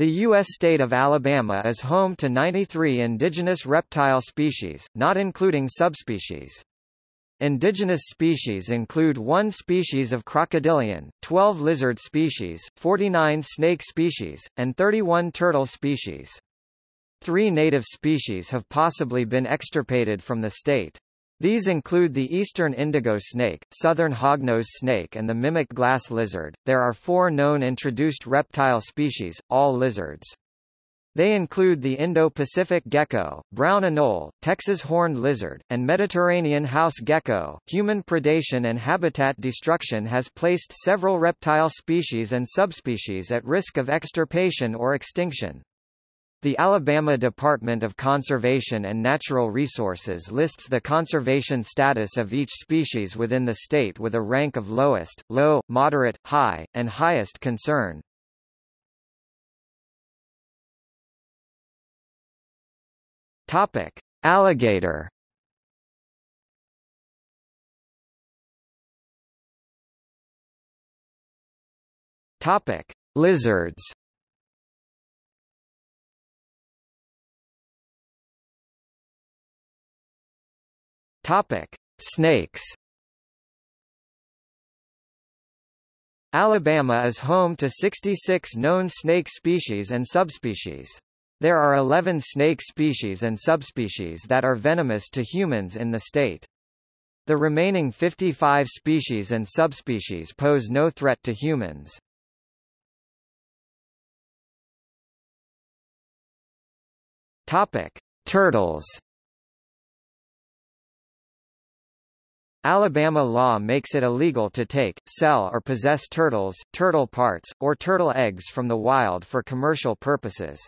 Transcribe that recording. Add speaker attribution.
Speaker 1: The U.S. state of Alabama is home to 93 indigenous reptile species, not including subspecies. Indigenous species include one species of crocodilian, 12 lizard species, 49 snake species, and 31 turtle species. Three native species have possibly been extirpated from the state. These include the eastern indigo snake, southern hognose snake and the mimic glass lizard. There are four known introduced reptile species, all lizards. They include the Indo-Pacific gecko, brown anole, Texas horned lizard, and Mediterranean house gecko. Human predation and habitat destruction has placed several reptile species and subspecies at risk of extirpation or extinction. The Alabama Department of Conservation and Natural Resources lists the conservation status of each species within the state with a rank of lowest, low, moderate, high, and highest concern. Topic: Alligator. Topic: Lizards. Topic: Snakes. Alabama is home to 66 known snake species and subspecies. There are 11 snake species and subspecies that are venomous to humans in the state. The remaining 55 species and subspecies pose no threat to humans. Topic: Turtles. Alabama law makes it illegal to take, sell or possess turtles, turtle parts, or turtle eggs from the wild for commercial purposes.